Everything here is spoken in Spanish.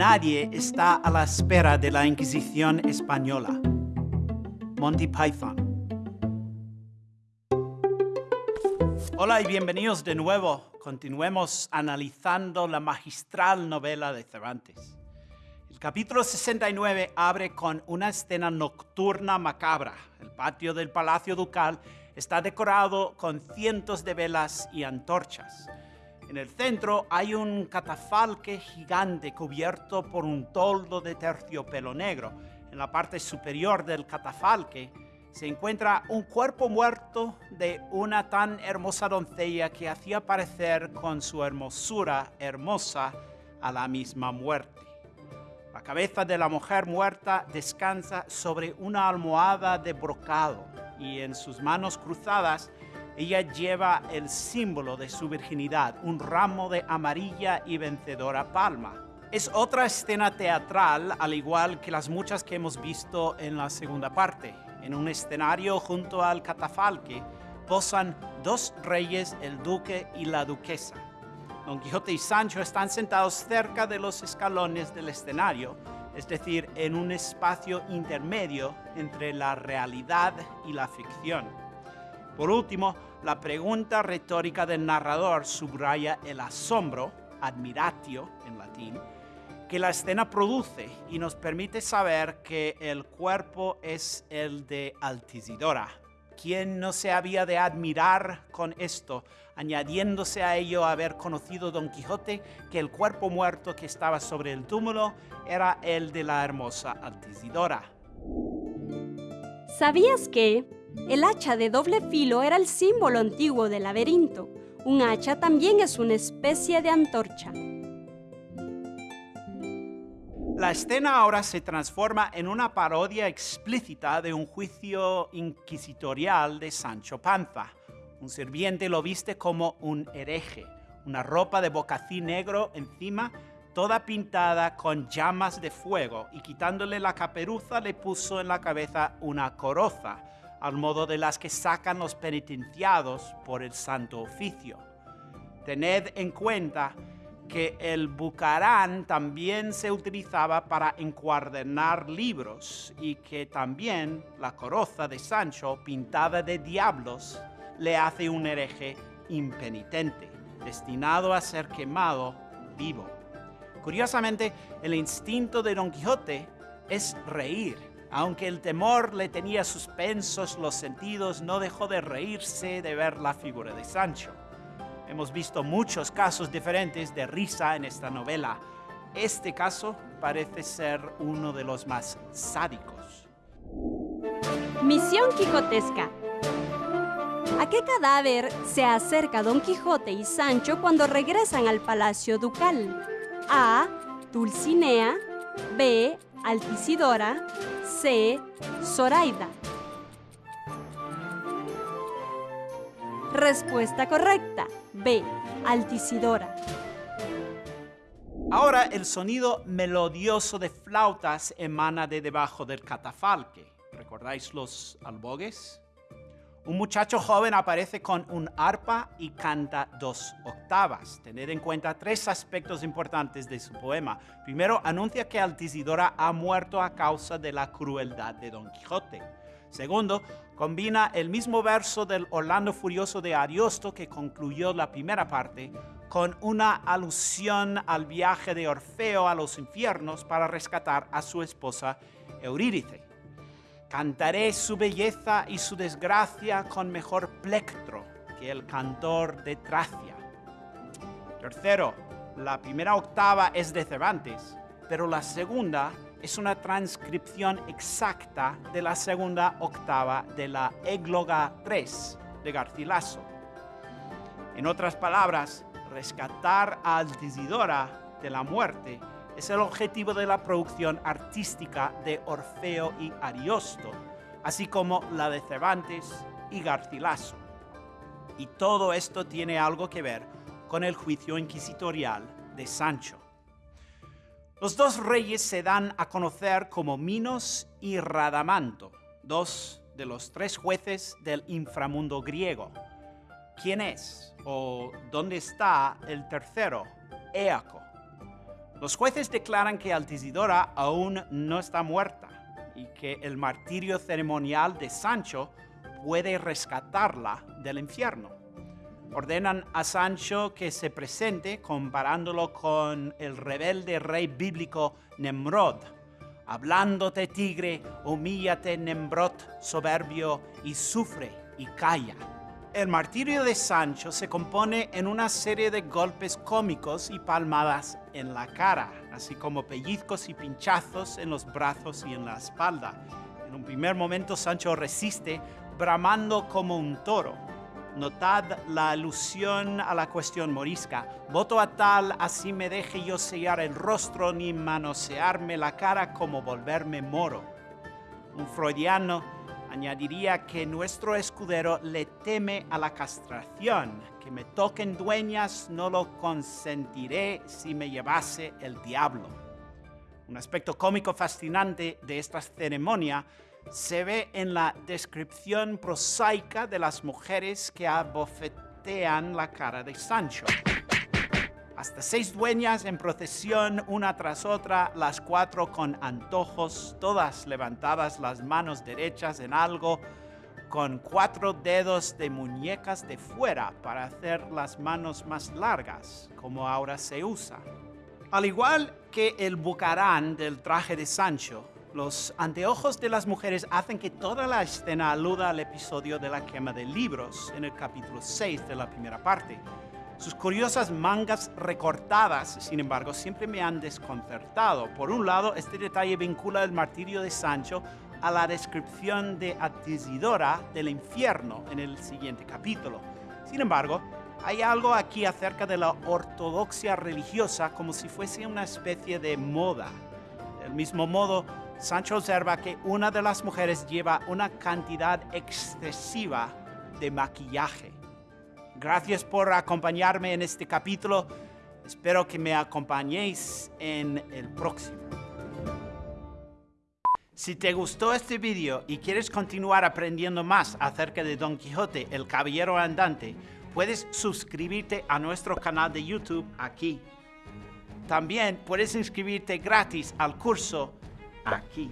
Nadie está a la espera de la Inquisición española. Monty Python. Hola y bienvenidos de nuevo. Continuemos analizando la magistral novela de Cervantes. El capítulo 69 abre con una escena nocturna macabra. El patio del Palacio Ducal está decorado con cientos de velas y antorchas. En el centro hay un catafalque gigante cubierto por un toldo de terciopelo negro. En la parte superior del catafalque se encuentra un cuerpo muerto de una tan hermosa doncella que hacía parecer con su hermosura hermosa a la misma muerte. La cabeza de la mujer muerta descansa sobre una almohada de brocado y en sus manos cruzadas ella lleva el símbolo de su virginidad, un ramo de amarilla y vencedora palma. Es otra escena teatral, al igual que las muchas que hemos visto en la segunda parte. En un escenario junto al catafalque posan dos reyes, el duque y la duquesa. Don Quijote y Sancho están sentados cerca de los escalones del escenario, es decir, en un espacio intermedio entre la realidad y la ficción. Por último, la pregunta retórica del narrador subraya el asombro, admiratio en latín, que la escena produce y nos permite saber que el cuerpo es el de Altisidora. ¿Quién no se había de admirar con esto, añadiéndose a ello haber conocido Don Quijote que el cuerpo muerto que estaba sobre el túmulo era el de la hermosa Altisidora? ¿Sabías que el hacha de doble filo era el símbolo antiguo del laberinto. Un hacha también es una especie de antorcha. La escena ahora se transforma en una parodia explícita de un juicio inquisitorial de Sancho Panza. Un sirviente lo viste como un hereje, una ropa de bocací negro encima, toda pintada con llamas de fuego, y quitándole la caperuza le puso en la cabeza una coroza, al modo de las que sacan los penitenciados por el santo oficio. Tened en cuenta que el bucarán también se utilizaba para encuadernar libros y que también la coroza de Sancho, pintada de diablos, le hace un hereje impenitente, destinado a ser quemado vivo. Curiosamente, el instinto de Don Quijote es reír aunque el temor le tenía suspensos los sentidos, no dejó de reírse de ver la figura de Sancho. Hemos visto muchos casos diferentes de risa en esta novela. Este caso parece ser uno de los más sádicos. Misión Quijotesca. ¿A qué cadáver se acerca Don Quijote y Sancho cuando regresan al Palacio Ducal? A. Dulcinea. B. Altisidora. C. Zoraida. Respuesta correcta. B. Altisidora. Ahora el sonido melodioso de flautas emana de debajo del catafalque. ¿Recordáis los albogues? Un muchacho joven aparece con un arpa y canta dos octavas. Tened en cuenta tres aspectos importantes de su poema. Primero, anuncia que Altisidora ha muerto a causa de la crueldad de Don Quijote. Segundo, combina el mismo verso del Orlando Furioso de Ariosto que concluyó la primera parte con una alusión al viaje de Orfeo a los infiernos para rescatar a su esposa Eurídice. Cantaré su belleza y su desgracia con mejor plectro que el cantor de Tracia. Tercero, la primera octava es de Cervantes, pero la segunda es una transcripción exacta de la segunda octava de la Égloga 3 de Garcilaso. En otras palabras, rescatar a Altisidora de la muerte es el objetivo de la producción artística de Orfeo y Ariosto, así como la de Cervantes y Garcilaso. Y todo esto tiene algo que ver con el juicio inquisitorial de Sancho. Los dos reyes se dan a conocer como Minos y Radamanto, dos de los tres jueces del inframundo griego. ¿Quién es o dónde está el tercero, Éaco? Los jueces declaran que Altisidora aún no está muerta y que el martirio ceremonial de Sancho puede rescatarla del infierno. Ordenan a Sancho que se presente comparándolo con el rebelde rey bíblico Nemrod. Hablándote tigre, humíllate Nemrod soberbio y sufre y calla. El martirio de Sancho se compone en una serie de golpes cómicos y palmadas en la cara, así como pellizcos y pinchazos en los brazos y en la espalda. En un primer momento Sancho resiste, bramando como un toro. Notad la alusión a la cuestión morisca. Voto a tal, así me deje yo sellar el rostro ni manosearme la cara como volverme moro. Un freudiano añadiría que nuestro escudero le teme a la castración, que me toquen dueñas no lo consentiré si me llevase el diablo. Un aspecto cómico fascinante de esta ceremonia se ve en la descripción prosaica de las mujeres que abofetean la cara de Sancho. Hasta seis dueñas en procesión, una tras otra, las cuatro con antojos, todas levantadas las manos derechas en algo, con cuatro dedos de muñecas de fuera para hacer las manos más largas, como ahora se usa. Al igual que el bucarán del traje de Sancho, los anteojos de las mujeres hacen que toda la escena aluda al episodio de la quema de libros en el capítulo 6 de la primera parte. Sus curiosas mangas recortadas, sin embargo, siempre me han desconcertado. Por un lado, este detalle vincula el martirio de Sancho a la descripción de Atisidora del infierno en el siguiente capítulo. Sin embargo, hay algo aquí acerca de la ortodoxia religiosa como si fuese una especie de moda. Del mismo modo, Sancho observa que una de las mujeres lleva una cantidad excesiva de maquillaje. Gracias por acompañarme en este capítulo. Espero que me acompañéis en el próximo. Si te gustó este video y quieres continuar aprendiendo más acerca de Don Quijote, el Caballero Andante, puedes suscribirte a nuestro canal de YouTube aquí. También puedes inscribirte gratis al curso aquí.